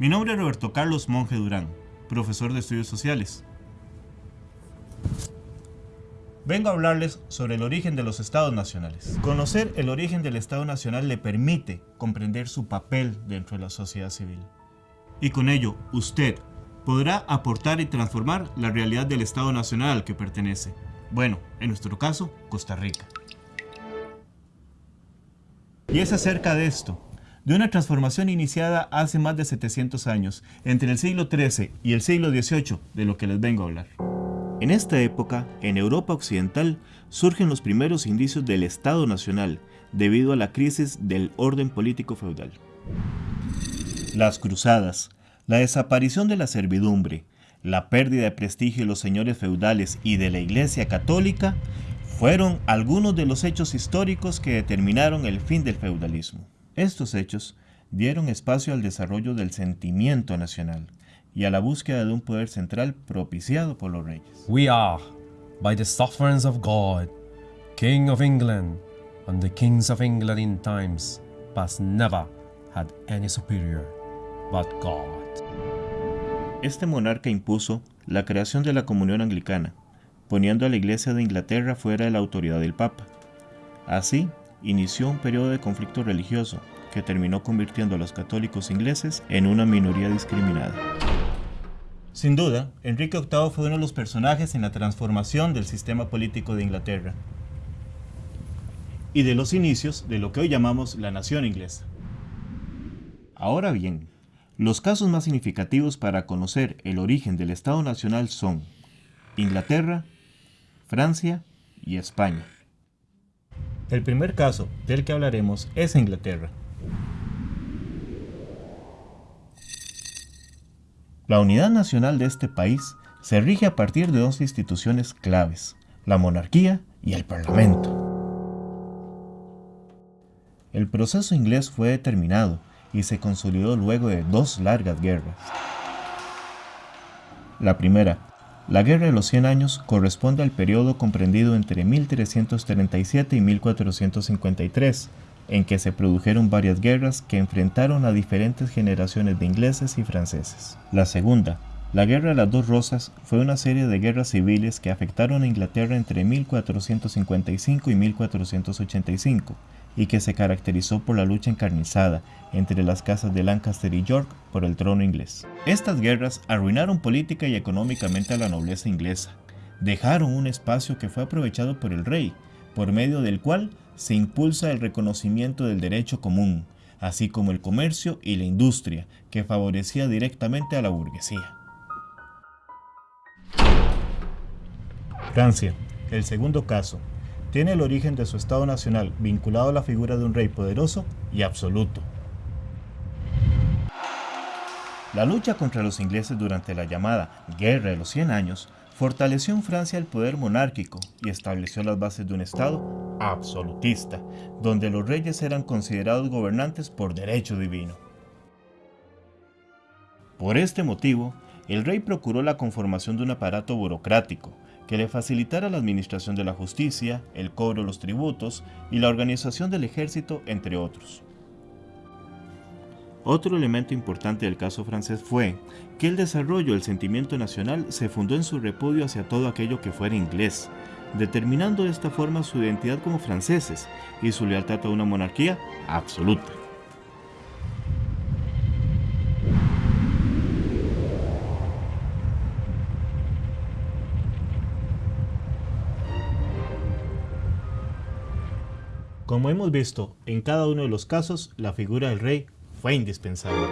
Mi nombre es Roberto Carlos Monje Durán, profesor de Estudios Sociales. Vengo a hablarles sobre el origen de los estados nacionales. Conocer el origen del estado nacional le permite comprender su papel dentro de la sociedad civil. Y con ello, usted podrá aportar y transformar la realidad del estado nacional al que pertenece. Bueno, en nuestro caso, Costa Rica. Y es acerca de esto, de una transformación iniciada hace más de 700 años, entre el siglo XIII y el siglo XVIII, de lo que les vengo a hablar. En esta época, en Europa Occidental, surgen los primeros indicios del Estado Nacional, debido a la crisis del orden político feudal. Las cruzadas, la desaparición de la servidumbre, la pérdida de prestigio de los señores feudales y de la Iglesia Católica fueron algunos de los hechos históricos que determinaron el fin del feudalismo. Estos hechos dieron espacio al desarrollo del sentimiento nacional y a la búsqueda de un poder central propiciado por los reyes. We are, by the sufferance of God, King of England, and the kings of England in times past never had any superior but God. Este monarca impuso la creación de la comunión anglicana, poniendo a la Iglesia de Inglaterra fuera de la autoridad del Papa. Así, inició un periodo de conflicto religioso que terminó convirtiendo a los católicos ingleses en una minoría discriminada. Sin duda, Enrique VIII fue uno de los personajes en la transformación del sistema político de Inglaterra y de los inicios de lo que hoy llamamos la nación inglesa. Ahora bien, los casos más significativos para conocer el origen del Estado Nacional son Inglaterra, Francia y España. El primer caso del que hablaremos es Inglaterra. La unidad nacional de este país se rige a partir de dos instituciones claves, la monarquía y el parlamento. El proceso inglés fue determinado y se consolidó luego de dos largas guerras. La primera, la Guerra de los Cien Años corresponde al periodo comprendido entre 1337 y 1453, en que se produjeron varias guerras que enfrentaron a diferentes generaciones de ingleses y franceses. La segunda, la Guerra de las Dos Rosas, fue una serie de guerras civiles que afectaron a Inglaterra entre 1455 y 1485, y que se caracterizó por la lucha encarnizada entre las casas de Lancaster y York por el trono inglés. Estas guerras arruinaron política y económicamente a la nobleza inglesa. Dejaron un espacio que fue aprovechado por el rey, por medio del cual se impulsa el reconocimiento del derecho común, así como el comercio y la industria, que favorecía directamente a la burguesía. Francia, el segundo caso, tiene el origen de su Estado nacional vinculado a la figura de un rey poderoso y absoluto. La lucha contra los ingleses durante la llamada Guerra de los Cien Años fortaleció en Francia el poder monárquico y estableció las bases de un Estado absolutista, donde los reyes eran considerados gobernantes por derecho divino. Por este motivo, el rey procuró la conformación de un aparato burocrático que le facilitara la administración de la justicia, el cobro de los tributos y la organización del ejército, entre otros. Otro elemento importante del caso francés fue que el desarrollo del sentimiento nacional se fundó en su repudio hacia todo aquello que fuera inglés, determinando de esta forma su identidad como franceses y su lealtad a una monarquía absoluta. Como hemos visto, en cada uno de los casos, la figura del rey fue indispensable.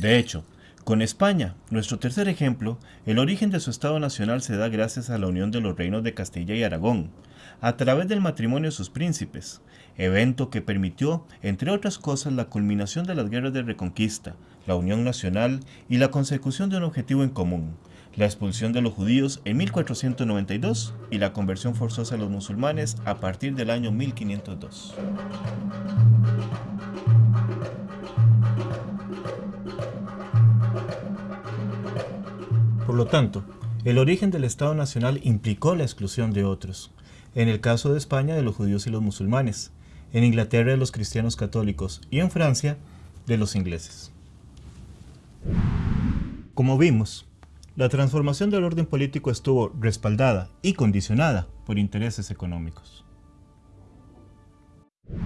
De hecho, con España, nuestro tercer ejemplo, el origen de su Estado Nacional se da gracias a la unión de los reinos de Castilla y Aragón, a través del matrimonio de sus príncipes, evento que permitió, entre otras cosas, la culminación de las guerras de reconquista, la unión nacional y la consecución de un objetivo en común, la expulsión de los judíos en 1492 y la conversión forzosa de los musulmanes a partir del año 1502. Por lo tanto, el origen del Estado Nacional implicó la exclusión de otros, en el caso de España de los judíos y los musulmanes, en Inglaterra de los cristianos católicos y en Francia de los ingleses. Como vimos, la transformación del orden político estuvo respaldada y condicionada por intereses económicos.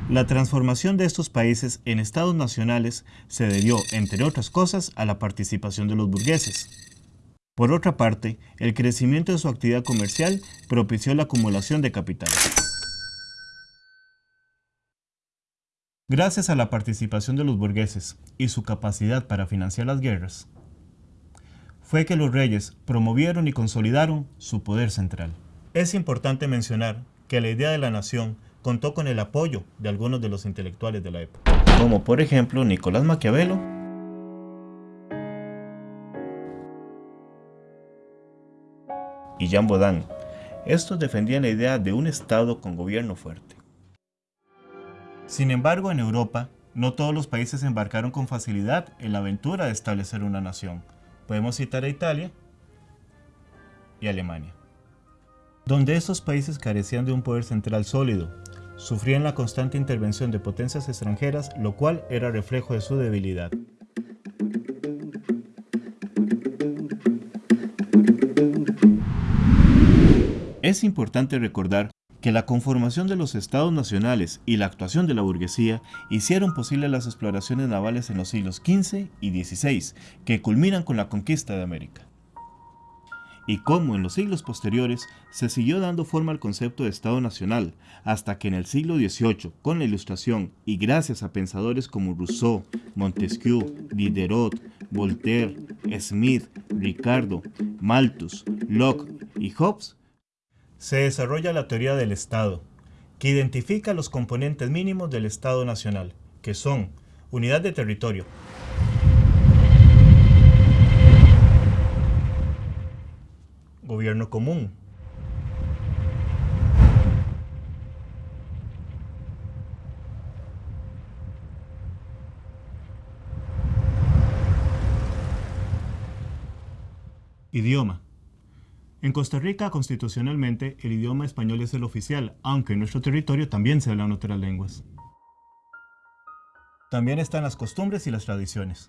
La transformación de estos países en estados nacionales se debió, entre otras cosas, a la participación de los burgueses. Por otra parte, el crecimiento de su actividad comercial propició la acumulación de capitales. Gracias a la participación de los burgueses y su capacidad para financiar las guerras, fue que los reyes promovieron y consolidaron su poder central. Es importante mencionar que la idea de la nación contó con el apoyo de algunos de los intelectuales de la época, como por ejemplo Nicolás Maquiavelo y Jean Baudin. Estos defendían la idea de un Estado con gobierno fuerte. Sin embargo, en Europa, no todos los países embarcaron con facilidad en la aventura de establecer una nación. Podemos citar a Italia y Alemania, donde estos países carecían de un poder central sólido sufrían la constante intervención de potencias extranjeras, lo cual era reflejo de su debilidad. Es importante recordar que la conformación de los estados nacionales y la actuación de la burguesía hicieron posible las exploraciones navales en los siglos XV y XVI, que culminan con la conquista de América. Y cómo en los siglos posteriores se siguió dando forma al concepto de Estado Nacional, hasta que en el siglo XVIII, con la Ilustración y gracias a pensadores como Rousseau, Montesquieu, Diderot, Voltaire, Smith, Ricardo, Malthus, Locke y Hobbes, se desarrolla la teoría del Estado, que identifica los componentes mínimos del Estado Nacional, que son unidad de territorio, gobierno común. Idioma. En Costa Rica, constitucionalmente, el idioma español es el oficial, aunque en nuestro territorio también se hablan otras lenguas. También están las costumbres y las tradiciones.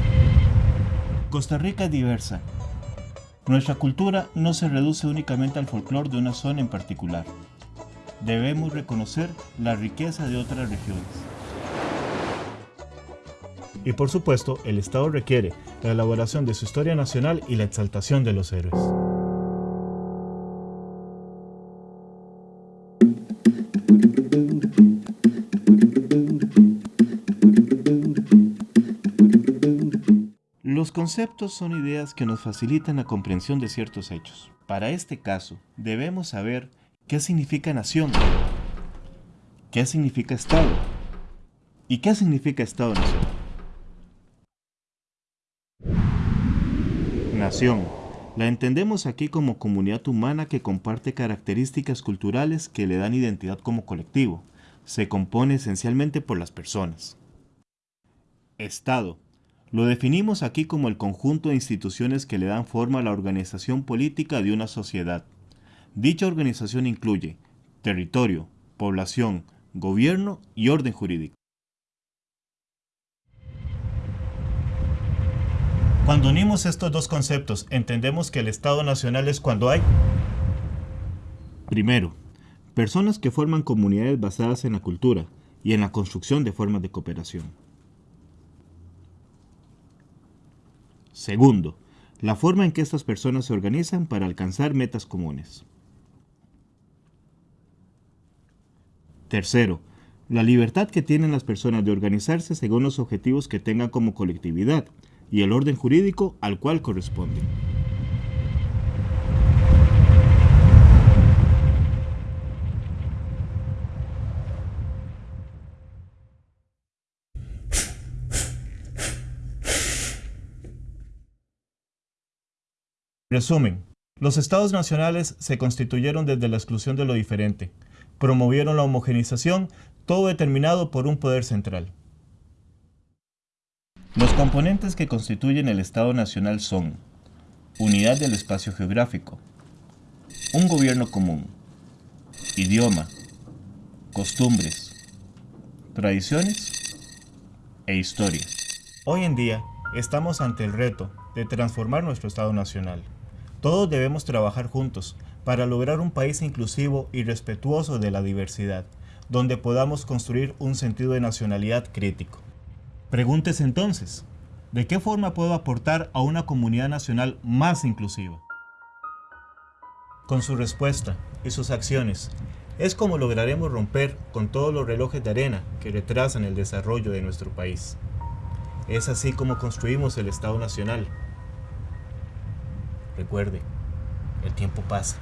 Costa Rica es diversa, nuestra cultura no se reduce únicamente al folclore de una zona en particular. Debemos reconocer la riqueza de otras regiones. Y por supuesto, el Estado requiere la elaboración de su historia nacional y la exaltación de los héroes. Los conceptos son ideas que nos facilitan la comprensión de ciertos hechos. Para este caso, debemos saber qué significa nación, qué significa Estado y qué significa Estado-Nación. Nación. La entendemos aquí como comunidad humana que comparte características culturales que le dan identidad como colectivo. Se compone esencialmente por las personas. Estado lo definimos aquí como el conjunto de instituciones que le dan forma a la organización política de una sociedad. Dicha organización incluye territorio, población, gobierno y orden jurídico. Cuando unimos estos dos conceptos, entendemos que el Estado Nacional es cuando hay Primero, personas que forman comunidades basadas en la cultura y en la construcción de formas de cooperación. Segundo, la forma en que estas personas se organizan para alcanzar metas comunes. Tercero, la libertad que tienen las personas de organizarse según los objetivos que tengan como colectividad y el orden jurídico al cual corresponden. Resumen, los estados nacionales se constituyeron desde la exclusión de lo diferente, promovieron la homogenización, todo determinado por un poder central. Los componentes que constituyen el Estado Nacional son unidad del espacio geográfico, un gobierno común, idioma, costumbres, tradiciones e historia. Hoy en día estamos ante el reto de transformar nuestro Estado Nacional. Todos debemos trabajar juntos para lograr un país inclusivo y respetuoso de la diversidad, donde podamos construir un sentido de nacionalidad crítico. Pregúntese entonces, ¿de qué forma puedo aportar a una comunidad nacional más inclusiva? Con su respuesta y sus acciones, es como lograremos romper con todos los relojes de arena que retrasan el desarrollo de nuestro país. Es así como construimos el Estado Nacional. Recuerde, el tiempo pasa.